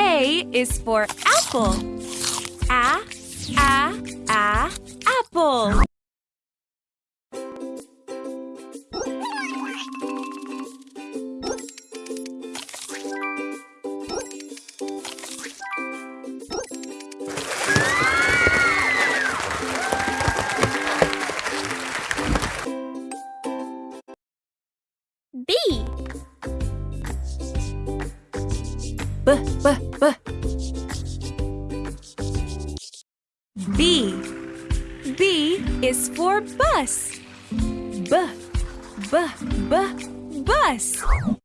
A. Is for apple. A, a, a, apple. B, b, b. B. B is for bus. B, b, b, bus.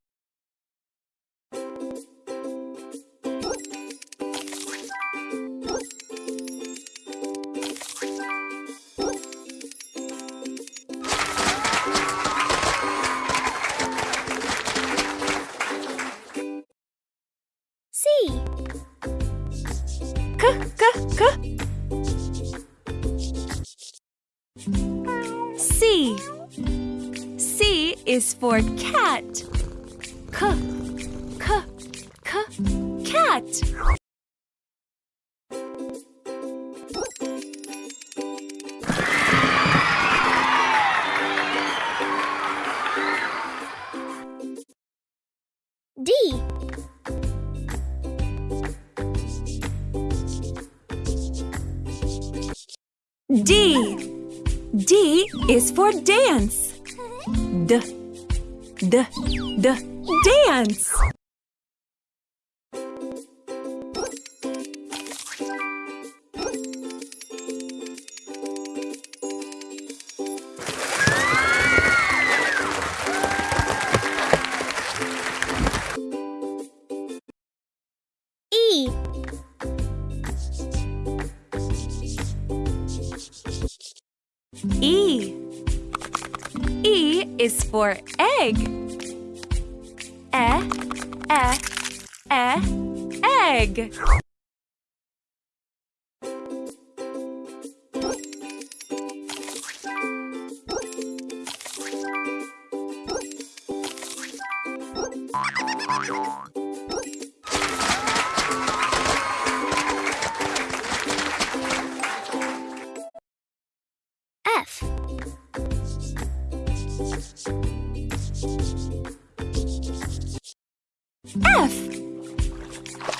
For cat. K, k, k, cat. D. D. D is for dance. D, d, d, dance. E. E. E is for egg. Egg.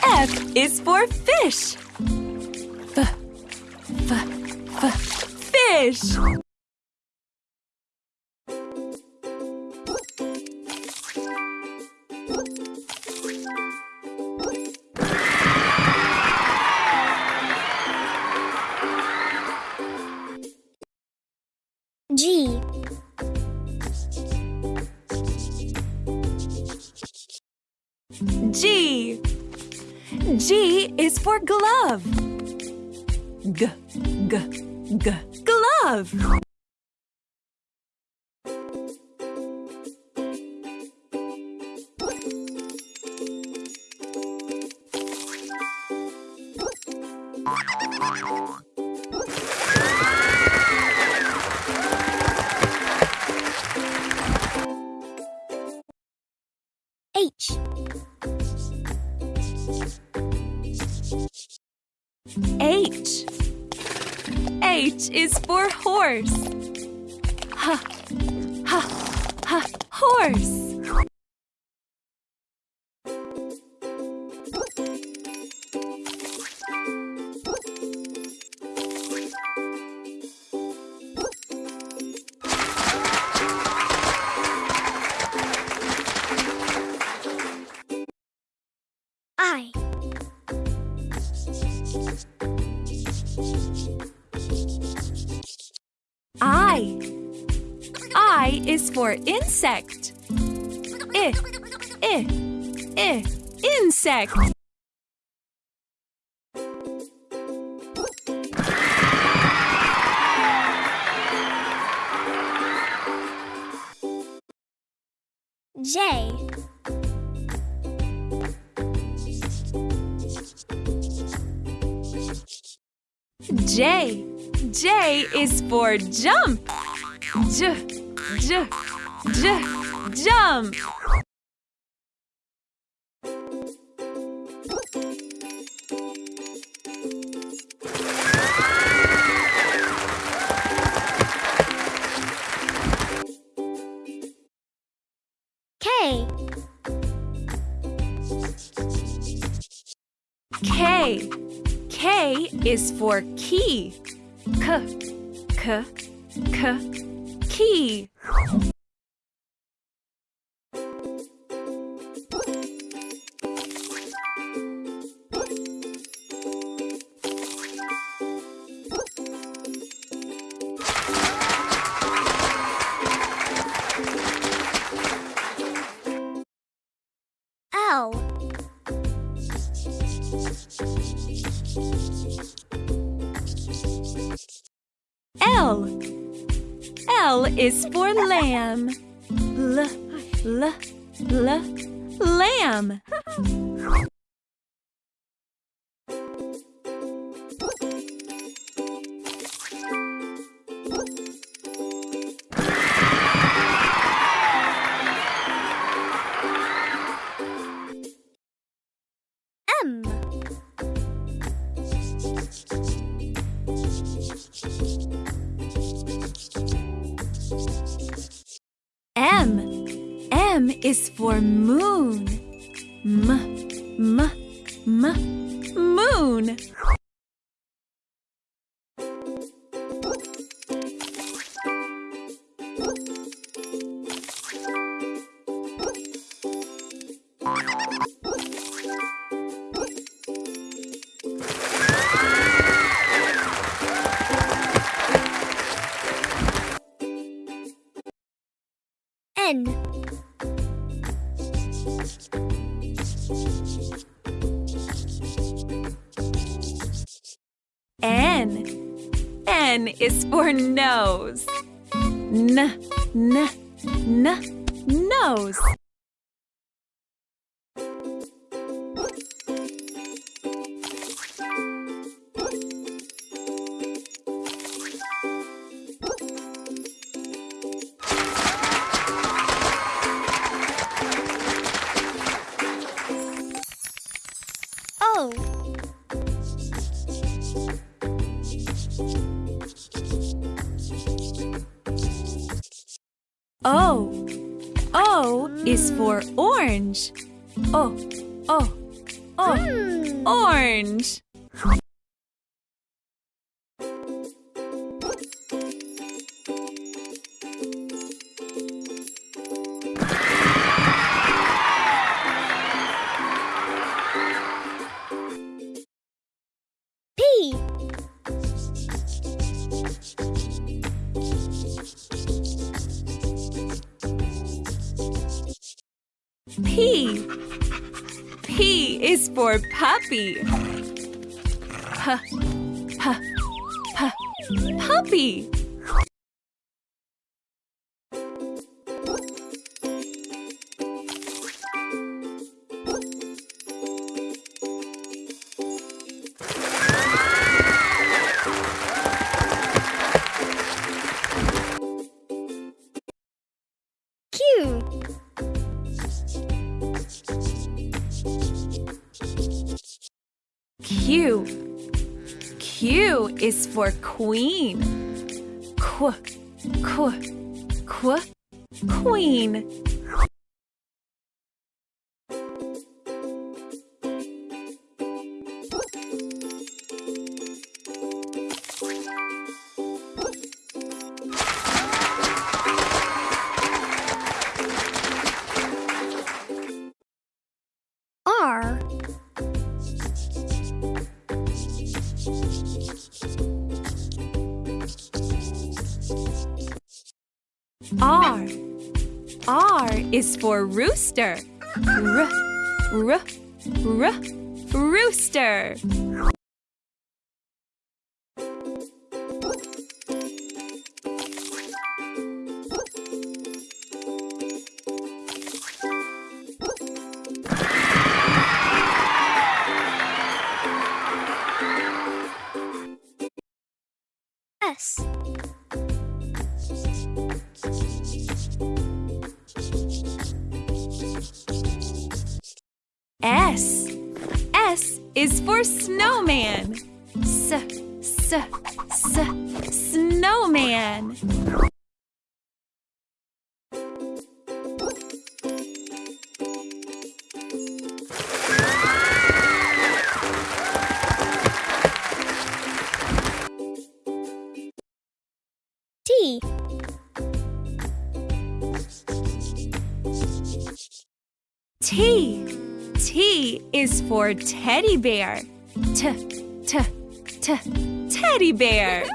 F is for fish. F, f, f, fish. G. G. G is for glove. G, g, g, glove. H. H is for horse. Ha, ha, ha, horse. For insect. I, I, I, insect. J. J. J is for jump. J, j, J jump! K K K is for key. K K K key. Is for lamb. L, l, l, lamb. M. M is for moon. M, m, m, moon. N N. N is for nose. N, n, n, nose. O, O, O, Hmm. orange. P P. Is for puppy. P, p, p, puppy. Q. Q is for queen. Qu, qu, qu, queen. Is for rooster. R, r, r, rooster. is for snowman. S, s, s, snowman. T. T is for teddy bear. T, t, t, teddy bear.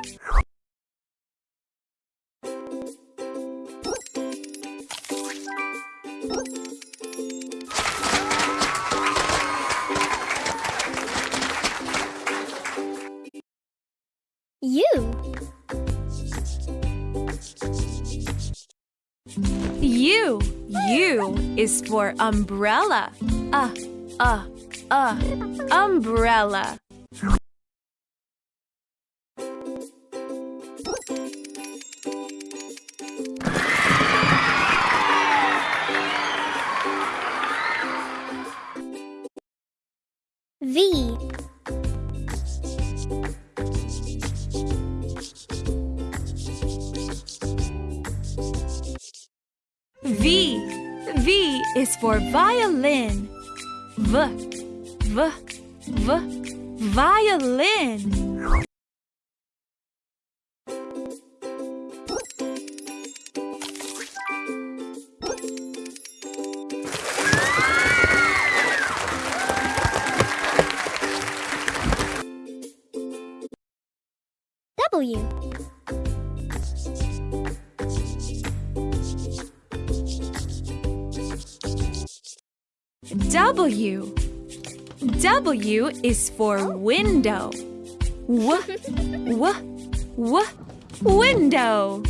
U. U. U is for umbrella. Uh, uh, uh, umbrella. V. V. V is for violin. V, v, v, violin. W. W. W is for window. W, w, w, window.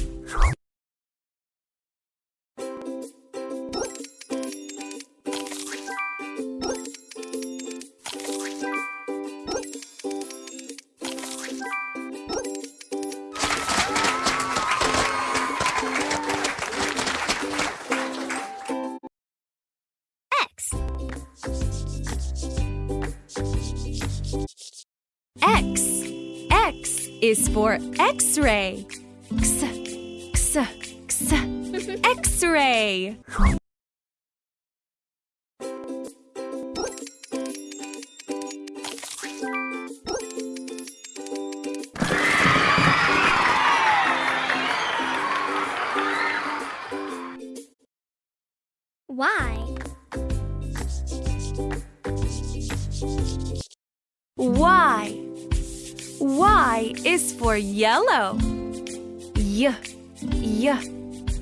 Is for X-ray. X, X, X, X-ray. Why? Y. Is for yellow. Y, y,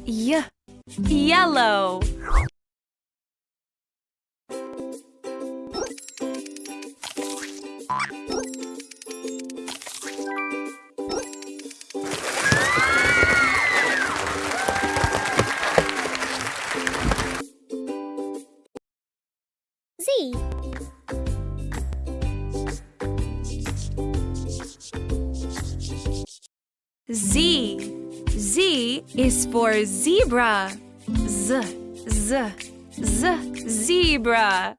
y, yellow. For zebra. Z, z, z, zebra.